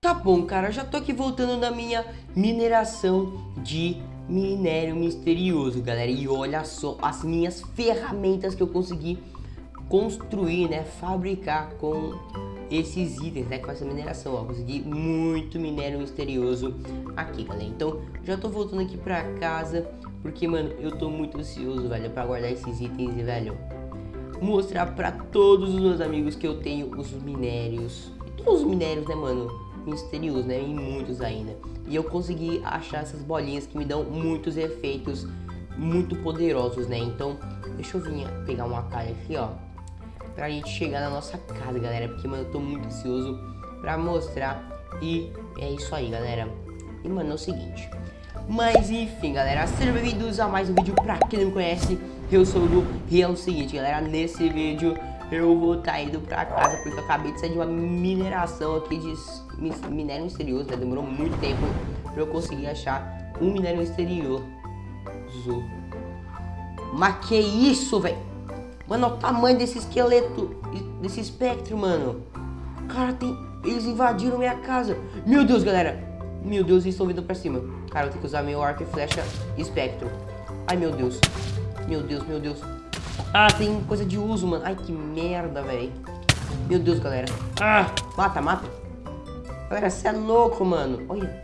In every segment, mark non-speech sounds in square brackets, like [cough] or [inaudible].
Tá bom, cara, já tô aqui voltando na minha mineração de minério misterioso, galera. E olha só as minhas ferramentas que eu consegui construir, né, fabricar com esses itens, né, com essa mineração, ó, consegui muito minério misterioso aqui, galera. Então, já tô voltando aqui pra casa, porque, mano, eu tô muito ansioso, velho, pra guardar esses itens e, velho, mostrar pra todos os meus amigos que eu tenho os minérios, todos os minérios, né, mano, misteriosos, né, e muitos ainda. E eu consegui achar essas bolinhas que me dão muitos efeitos muito poderosos, né, então, deixa eu vir pegar uma calha aqui, ó, pra gente chegar na nossa casa, galera. Porque, mano, eu tô muito ansioso pra mostrar. E é isso aí, galera. E, mano, é o seguinte. Mas, enfim, galera. Sejam bem-vindos a mais um vídeo. Pra quem não me conhece, eu sou o Lu. E é o seguinte, galera. Nesse vídeo eu vou estar tá indo pra casa. Porque eu acabei de sair de uma mineração aqui de minério misterioso, né? Demorou muito tempo pra eu conseguir achar um minério misterioso. Mas que isso, velho? Mano, olha o tamanho desse esqueleto, desse espectro, mano. Cara, tem... Eles invadiram minha casa. Meu Deus, galera. Meu Deus, eles estão vindo pra cima. Cara, eu tenho que usar meu arco e flecha espectro. Ai, meu Deus. Meu Deus, meu Deus. Ah, tem coisa de uso, mano. Ai, que merda, velho. Meu Deus, galera. Ah, mata, mata. Galera, você é louco, mano. Olha.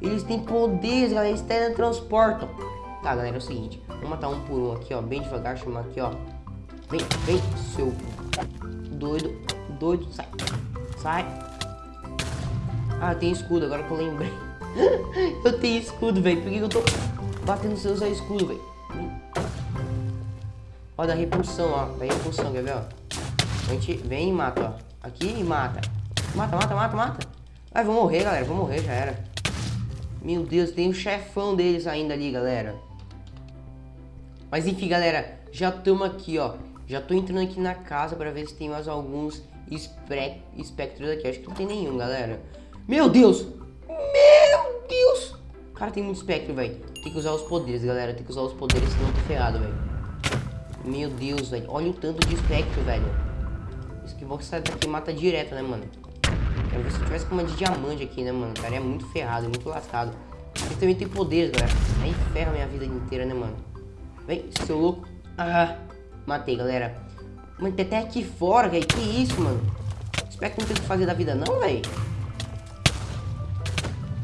Eles têm poderes, galera. Eles teletransportam. Tá, galera, é o seguinte. Vamos matar um por um aqui, ó. Bem devagar. Chamar aqui, ó. Vem, vem, seu doido, doido, sai, sai. Ah, tem escudo, agora que eu lembrei. [laughs] eu tenho escudo, velho. Por que eu tô batendo sem usar escudo, velho? Ó, da repulsão, ó. Da repulsão, quer ver, ó? A gente vem e mata, ó. Aqui e mata. Mata, mata, mata, mata. Ai, vou morrer, galera. Vou morrer, já era. Meu Deus, tem o chefão deles ainda ali, galera. Mas enfim, galera. Já estamos aqui, ó. Já tô entrando aqui na casa pra ver se tem mais alguns espectros aqui. Acho que não tem nenhum, galera. Meu Deus! Meu Deus! Cara, tem muito espectro, velho. Tem que usar os poderes, galera. Tem que usar os poderes, senão eu tô ferrado, velho. Meu Deus, velho. Olha o tanto de espectro, velho. Isso que você daqui mata direto, né, mano? Quero ver se eu tivesse com uma de diamante aqui, né, mano? Cara, é muito ferrado, muito lascado. Ele também tem poderes, galera. Aí ferra minha vida inteira, né, mano? Vem, seu louco. Ah, Matei, galera. Mano, tem até aqui fora, velho. Que isso, mano? Espero que não tem o que fazer da vida, não, velho.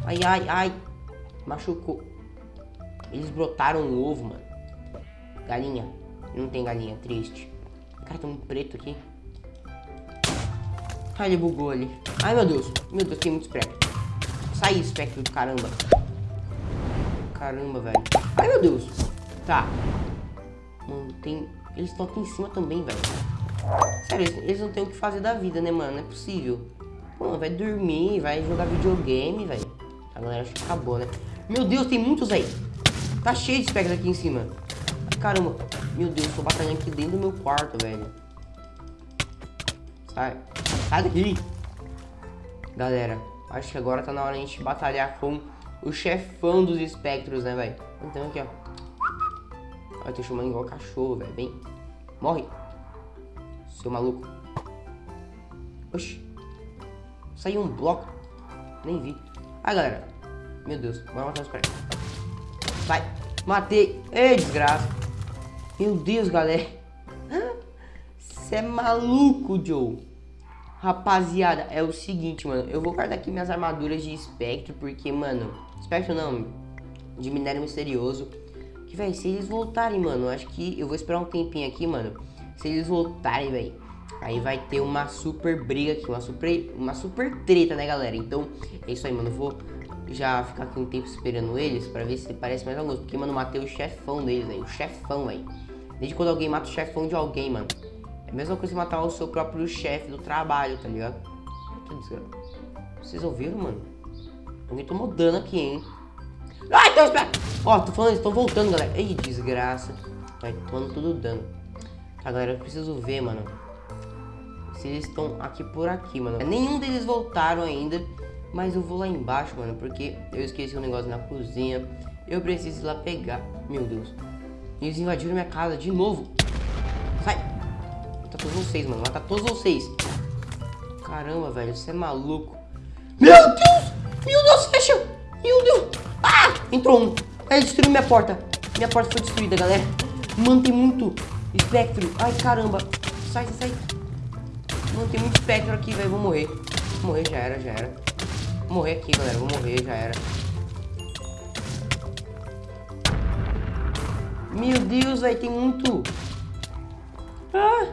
Ai, ai, ai. Machucou. Eles brotaram um ovo, mano. Galinha. Não tem galinha, triste. Cara, tem um preto aqui. Ai, ele bugou ali. Ai, meu Deus. Meu Deus, tem muito espectro. Sai, espectro do caramba. Caramba, velho. Ai, meu Deus. Tá. Mano, tem eles estão aqui em cima também, velho. Sério, eles não têm o que fazer da vida, né, mano? Não é possível. Mano, vai dormir, vai jogar videogame, velho. A galera acho que acabou, né? Meu Deus, tem muitos aí. Tá cheio de espectros aqui em cima. Caramba. Meu Deus, tô batalhando aqui dentro do meu quarto, velho. Sai. Sai daqui. Galera, acho que agora tá na hora de a gente batalhar com o chefão dos espectros, né, velho? Então aqui, ó. Ai, tô chamando igual cachorro, velho. Vem. Morre. Seu maluco. Oxi. Saiu um bloco. Nem vi. Ai, galera. Meu Deus. Bora matar os caras. Vai. Matei. Ei, desgraça. Meu Deus, galera. Você é maluco, Joe. Rapaziada, é o seguinte, mano. Eu vou guardar aqui minhas armaduras de espectro, porque, mano... Espectro não, de minério misterioso. Que, velho, se eles voltarem, mano, acho que eu vou esperar um tempinho aqui, mano. Se eles voltarem, velho, aí vai ter uma super briga aqui, uma super, uma super treta, né, galera? Então, é isso aí, mano. Eu vou já ficar aqui um tempo esperando eles pra ver se parece mais alguns. Porque, mano, matei o chefão deles, velho. O chefão, velho. Desde quando alguém mata o chefão de alguém, mano. É a mesma coisa que matar o seu próprio chefe do trabalho, tá ligado? Vocês ouviram, mano? Alguém tomou dano aqui, hein? Ai, Deus, espera. Ó, tô falando, eles estão voltando, galera. Ei, desgraça. Vai tomando tudo dano. Tá, galera, eu preciso ver, mano. Se eles estão aqui por aqui, mano. Nenhum deles voltaram ainda. Mas eu vou lá embaixo, mano, porque eu esqueci um negócio na cozinha. Eu preciso ir lá pegar. Meu Deus. Eles invadiram minha casa de novo. Sai. Mata todos vocês, mano. Mata todos vocês. Caramba, velho. Você é maluco. Meu Deus! Meu Deus, fecha! Meu Deus! Ah! Entrou um. Ele destruiu minha porta. Minha porta foi destruída, galera. Mano, tem muito espectro. Ai, caramba. Sai, sai, sai. Mano, tem muito espectro aqui, velho. Vou morrer. Vou morrer, já era, já era. Vou morrer aqui, galera. Vou morrer, já era. Meu Deus, velho. Tem muito. Ah!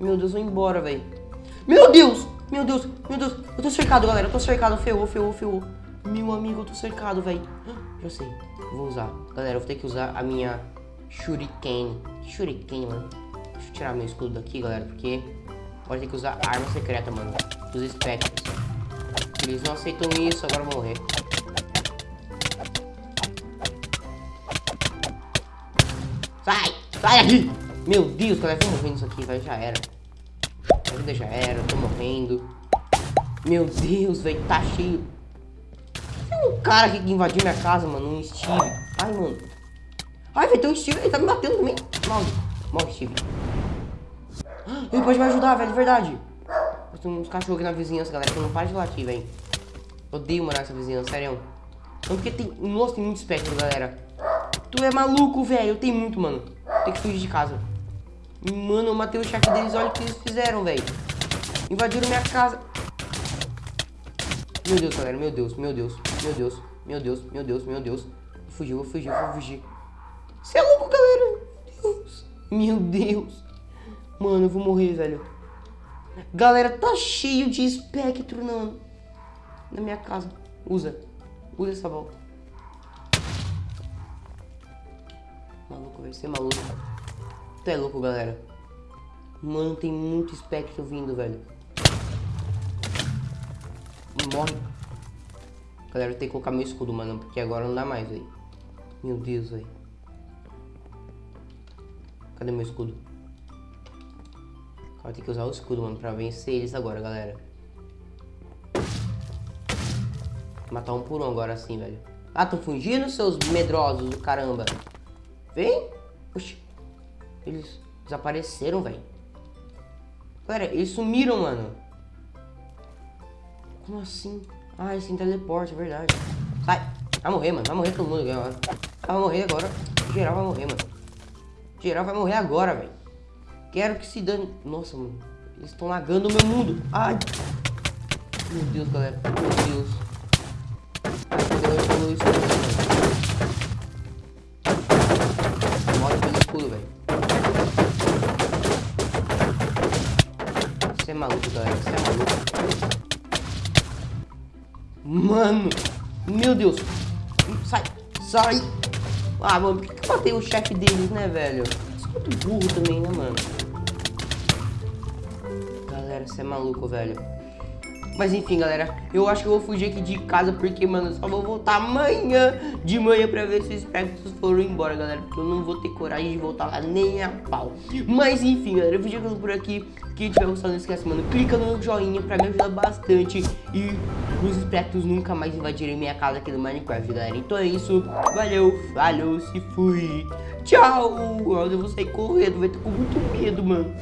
Meu Deus, vou embora, velho. Meu Deus! Meu Deus, meu Deus. Eu tô cercado, galera. Eu tô cercado. Ferrou, ferrou, ferrou. Meu amigo, eu tô cercado, velho. Já sei. Vou usar. Galera, eu vou ter que usar a minha Shuriken. Shuriken, mano. Deixa eu tirar meu escudo daqui, galera, porque pode ter que usar arma secreta, mano. Dos espectros. Eles não aceitam isso, agora eu vou morrer. Sai! Sai daqui! Meu Deus, galera, eu vou morrer nisso aqui, velho. Já era. A vida já era, eu tô morrendo. Meu Deus, velho, tá cheio. Tem um cara aqui que invadiu minha casa, mano, um Steve. Ai, mano. Ai, velho, tem um Steve, ele tá me batendo também. Morre, morre, Steve. Ele pode me ajudar, velho, de verdade. Tem uns cachorros aqui na vizinhança, galera, que não para de latir, velho. Odeio morar nessa vizinhança, sério. Não, porque tem... Nossa, tem muito espectro, galera. Tu é maluco, velho. Tem muito, mano. Tem que fugir de casa. Mano, eu matei o chefe deles. Olha o que eles fizeram, velho. Invadiram minha casa. Meu Deus, galera. Meu Deus, meu Deus, meu Deus, meu Deus, meu Deus, meu Deus. Fugiu, fugir, vou fugir. Você é louco, galera. Deus. Meu Deus. Mano, eu vou morrer, velho. Galera, tá cheio de espectro na, na minha casa. Usa. Usa essa volta. Maluco, vai ser maluco. Tu é louco, galera. Mano, tem muito espectro vindo, velho. Morre. Galera, eu tenho que colocar meu escudo, mano. Porque agora não dá mais, velho. Meu Deus, velho. Cadê meu escudo? Vai ter que usar o escudo, mano, pra vencer eles agora, galera. Matar um por um agora sim, velho. Ah, tão fugindo, seus medrosos do caramba. Vem. Oxi. Eles desapareceram, velho. Galera, eles sumiram, mano. Como assim? Ah, eles têm teleporte, é verdade. Sai. Vai morrer, mano. Vai morrer todo mundo agora. Vai morrer agora. Geral vai morrer, mano. Geral vai morrer agora, velho. Quero que se dane. Nossa, mano. Eles estão lagando o meu mundo. Ai. Meu Deus, galera. Meu Deus. Morre pelo escudo, velho. Você é maluco, galera. Você é maluco. Mano. Meu Deus. Sai. Sai. Ah, mano. Por que eu matei o chefe deles, né, velho? Sou muito burro também, né, mano? Você é maluco, velho. Mas enfim, galera, eu acho que eu vou fugir aqui de casa porque, mano, eu só vou voltar amanhã de manhã pra ver se os espectros foram embora, galera. Porque eu não vou ter coragem de voltar lá nem a pau. Mas enfim, galera, eu vou ficando por aqui. Quem tiver gostado, não esquece, mano, clica no joinha pra me ajudar bastante. E os espectros nunca mais invadirem minha casa aqui no Minecraft, galera. Então é isso, valeu, falou, se fui. Tchau! Eu vou sair correndo, vai ter com muito medo, mano.